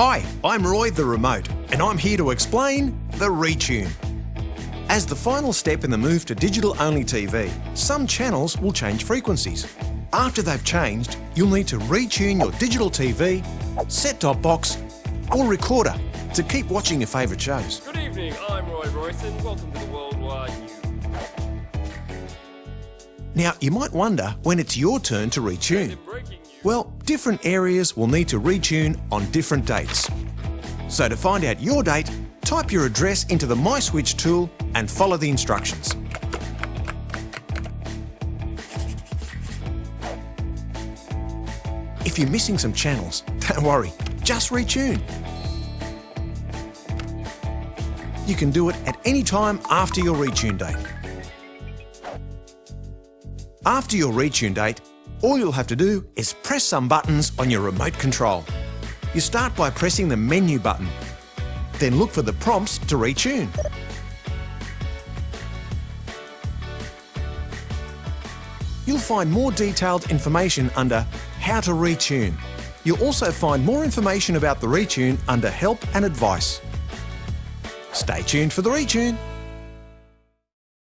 Hi, I'm Roy the Remote, and I'm here to explain the retune. As the final step in the move to digital-only TV, some channels will change frequencies. After they've changed, you'll need to retune your digital TV, set-top box or recorder to keep watching your favourite shows. Good evening, I'm Roy Royson. Welcome to the Worldwide News. Now, you might wonder when it's your turn to retune. Well, different areas will need to retune on different dates. So to find out your date, type your address into the My Switch tool and follow the instructions. If you're missing some channels, don't worry, just retune. You can do it at any time after your retune date. After your retune date, all you'll have to do is press some buttons on your remote control. You start by pressing the menu button, then look for the prompts to retune. You'll find more detailed information under How to Retune. You'll also find more information about the retune under Help and Advice. Stay tuned for the retune.